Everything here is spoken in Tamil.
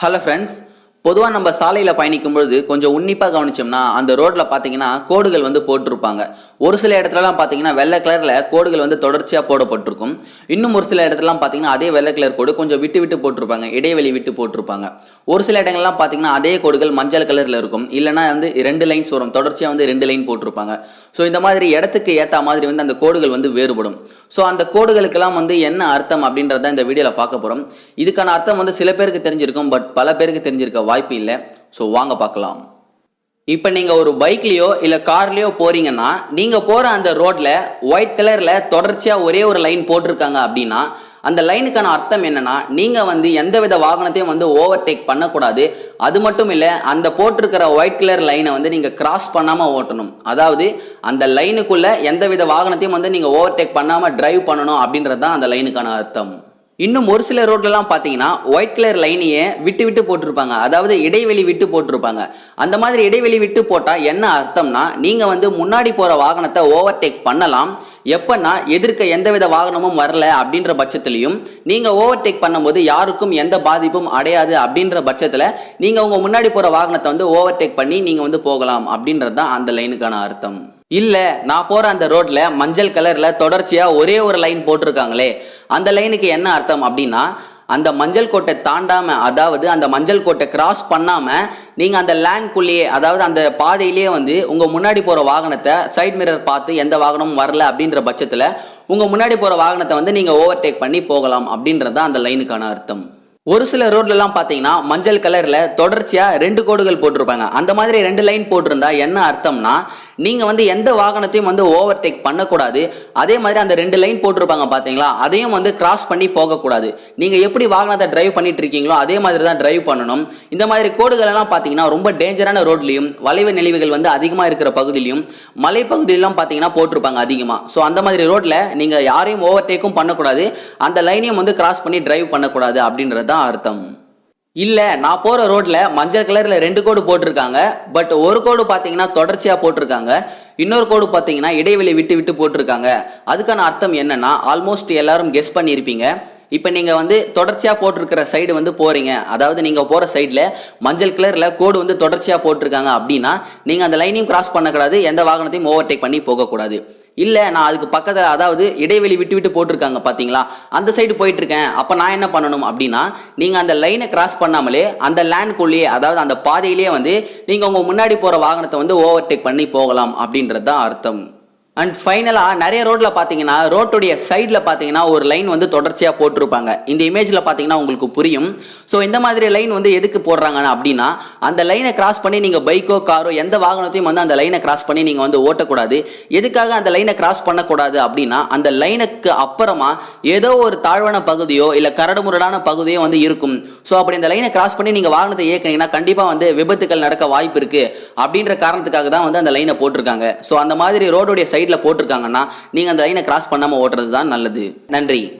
Hello friends, பொதுவாக நம்ம சாலையில் பயணிக்கும் பொழுது கொஞ்சம் உன்னிப்பாக கவனிச்சோம்னா அந்த ரோட்டில் பார்த்தீங்கன்னா கோடுகள் வந்து போட்டிருப்பாங்க. ஒரு சில இடத்துலலாம் பார்த்தீங்கன்னா வெள்ளை கலரில் கோடுகள் வந்து தொடர்ச்சியாக போடப்பட்டிருக்கும். இன்னும் ஒரு சில இடத்துலலாம் பார்த்தீங்கன்னா அதே வெள்ளை கலர் கோடு கொஞ்சம் விட்டு விட்டு போட்டிருப்பாங்க. இடைவெளி விட்டு போட்டிருப்பாங்க. ஒரு சில இடங்கள்லாம் பார்த்தீங்கன்னா அதே கோடுகள் மஞ்சள் கலரில் இருக்கும். இல்லைன்னா வந்து ரெண்டு லைன்ஸ் வரும். தொடர்ச்சியாக வந்து ரெண்டு லைன் போட்டிருப்பாங்க. ஸோ இந்த மாதிரி இடத்துக்கு ஏற்ற மாதிரி வந்து அந்த கோடுகள் வந்து வேறுபடும். ஸோ அந்த கோடுகளுக்கெல்லாம் வந்து என்ன அர்த்தம் அப்படின்றத இந்த வீடியோவில் பார்க்க போகிறோம் இதுக்கான அர்த்தம் வந்து சில பேருக்கு தெரிஞ்சிருக்கும் பட் பல பேருக்கு தெரிஞ்சிருக்க வாய்ப்பு இல்லை ஸோ வாங்க பார்க்கலாம். இப்போ நீங்கள் ஒரு பைக்லேயோ இல்லை கார்லேயோ போகிறீங்கன்னா நீங்கள் போகிற அந்த ரோட்டில் ஒயிட் கலரில் தொடர்ச்சியாக ஒரே ஒரு லைன் போட்டிருக்காங்க அப்படின்னா அந்த லைனுக்கான அர்த்தம் என்னன்னா நீங்கள் வந்து எந்தவித வாகனத்தையும் வந்து ஓவர்டேக் பண்ணக்கூடாது. அது மட்டும் இல்லை அந்த போட்டிருக்கிற ஒயிட் கலர் லைனை வந்து நீங்கள் கிராஸ் பண்ணாமல் ஓட்டணும். அதாவது அந்த லைனுக்குள்ளே எந்தவித வாகனத்தையும் வந்து நீங்கள் ஓவர்டேக் பண்ணாமல் டிரைவ் பண்ணணும் அப்படின்றது தான் அந்த லைனுக்கான அர்த்தம். இன்னும் ஒரு சில ரோட்லலாம் பார்த்தீங்கன்னா ஒயிட் கலர் லைனையே விட்டு விட்டு போட்டிருப்பாங்க. அதாவது இடைவெளி விட்டு போட்டிருப்பாங்க. அந்த மாதிரி இடைவெளி விட்டு போட்டால் என்ன அர்த்தம்னா நீங்கள் வந்து முன்னாடி போகிற வாகனத்தை ஓவர்டேக் பண்ணலாம். எப்பன்னா எதிர்க்க எந்தவித வாகனமும் வரல அப்படின்ற பட்சத்துலையும் நீங்கள் ஓவர்டேக் பண்ணும்போது யாருக்கும் எந்த பாதிப்பும் அடையாது அப்படின்ற பட்சத்தில் நீங்கள் உங்கள் முன்னாடி போகிற வாகனத்தை வந்து ஓவர்டேக் பண்ணி நீங்கள் வந்து போகலாம் அப்படின்றது தான் அந்த லைனுக்கான அர்த்தம். இல்ல நான் போற அந்த ரோட்ல மஞ்சள் கலர்ல தொடர்ச்சியா ஒரே ஒரு லைன் போட்டிருக்காங்களே. அந்த லைனுக்கு என்ன அர்த்தம் அப்படின்னா அந்த மஞ்சள் கோட்டை தாண்டாம அதாவது அந்த மஞ்சள் கோட்டை கிராஸ் பண்ணாம நீங்க அந்த லேண்ட்குள்ளேயே அதாவது அந்த பாதையிலேயே வந்து உங்க முன்னாடி போற வாகனத்தை சைட் மிரர் பார்த்து எந்த வாகனமும் வரல அப்படின்ற பட்சத்துல உங்க முன்னாடி போற வாகனத்தை வந்து நீங்க ஓவர்டேக் பண்ணி போகலாம் அப்படின்றது தான் அந்த லைனுக்கான அர்த்தம். ஒரு சில ரோட்லலாம் பார்த்தீங்கன்னா மஞ்சள் கலரில் தொடர்ச்சியாக ரெண்டு கோடுகள் போட்டிருப்பாங்க. அந்த மாதிரி ரெண்டு லைன் போட்டிருந்தா என்ன அர்த்தம்னா நீங்கள் வந்து எந்த வாகனத்தையும் வந்து ஓவர்டேக் பண்ணக்கூடாது. அதே மாதிரி அந்த ரெண்டு லைன் போட்டிருப்பாங்க பார்த்தீங்களா அதையும் வந்து கிராஸ் பண்ணி போகக்கூடாது. நீங்கள் எப்படி வாகனத்தை டிரைவ் பண்ணிட்டு இருக்கீங்களோ அதே மாதிரி தான் டிரைவ் பண்ணணும். இந்த மாதிரி கோடுகள் எல்லாம் பார்த்தீங்கன்னா ரொம்ப டேஞ்சரான ரோட்லையும் வளைவு நெளிவுகள் வந்து அதிகமாக இருக்கிற பகுதியிலையும் மலைப்பகுதியிலாம் பார்த்தீங்கன்னா போட்டிருப்பாங்க அதிகமாக ஸோ அந்த மாதிரி ரோட்டில் நீங்கள் யாரையும் ஓவர்டேக்கும் பண்ணக்கூடாது. அந்த லைனையும் வந்து கிராஸ் பண்ணி டிரைவ் பண்ணக்கூடாது அப்படின்றது தான் அர்த்தம். இல்லை நான் போகிற ரோட்டில் மஞ்சள் கலரில் ரெண்டு கோடு போட்டிருக்காங்க. பட் ஒரு கோடு பார்த்தீங்கன்னா தொடர்ச்சியாக போட்டிருக்காங்க. இன்னொரு கோடு பார்த்தீங்கன்னா இடைவெளி விட்டு விட்டு போட்டிருக்காங்க. அதுக்கான அர்த்தம் என்னன்னா ஆல்மோஸ்ட் எல்லாரும் கெஸ் பண்ணியிருப்பீங்க. இப்போ நீங்கள் வந்து தொடர்ச்சியாக போட்டிருக்கிற சைடு வந்து போகிறீங்க அதாவது நீங்கள் போகிற சைடில் மஞ்சள் கலரில் கோடு வந்து தொடர்ச்சியாக போட்டிருக்காங்க அப்படின்னா நீங்கள் அந்த லைனையும் கிராஸ் பண்ணக்கூடாது. எந்த வாகனத்தையும் ஓவர்டேக் பண்ணி போகக்கூடாது. இல்லை நான் அதுக்கு பக்கத்தில் அதாவது இடைவெளி விட்டு விட்டு போட்டிருக்காங்க பார்த்தீங்களா அந்த சைடு போயிட்டு இருக்கேன் அப்போ நான் என்ன பண்ணணும் அப்படின்னா நீங்கள் அந்த லைனை கிராஸ் பண்ணாமலே அந்த லேண்ட்குள்ளேயே அதாவது அந்த பாதையிலேயே வந்து நீங்கள் உங்கள் முன்னாடி போகிற வாகனத்தை வந்து ஓவர்டேக் பண்ணி போகலாம் அப்படின்றது தான் அர்த்தம். அண்ட் ஃபைனலாக நிறைய ரோட்டில் பார்த்தீங்கன்னா ரோட்டுடைய சைடில் பார்த்தீங்கன்னா ஒரு லைன் வந்து தொடர்ச்சியாக போட்டிருப்பாங்க. இந்த இமேஜில் பார்த்தீங்கன்னா உங்களுக்கு புரியும். ஸோ இந்த மாதிரி லைன் வந்து எதுக்கு போடுறாங்கன்னா அப்படின்னா அந்த லைனை கிராஸ் பண்ணி நீங்கள் பைக்கோ காரோ எந்த வாகனத்தையும் வந்து அந்த லைனை கிராஸ் பண்ணி நீங்கள் வந்து ஓட்டக்கூடாது. எதுக்காக அந்த லைனை கிராஸ் பண்ணக்கூடாது அப்படின்னா அந்த லைனுக்கு அப்புறமா ஏதோ ஒரு தாழ்வான பகுதியோ இல்லை கரடுமுரடான பகுதியோ வந்து இருக்கும். ஸோ அப்படி இந்த லைனை கிராஸ் பண்ணி நீங்கள் வாகனத்தை இயக்குனீங்கன்னா கண்டிப்பாக வந்து விபத்துக்கள் நடக்க வாய்ப்பு இருக்குது அப்படின்ற காரணத்துக்காக தான் வந்து அந்த லைனை போட்டிருக்காங்க. ஸோ அந்த மாதிரி ரோடுடைய சைடில் போட்டிருக்காங்கன்னா நீங்கள் அந்த லைனை கிராஸ் பண்ணாமல் ஓட்டுறது தான் நல்லது. நன்றி.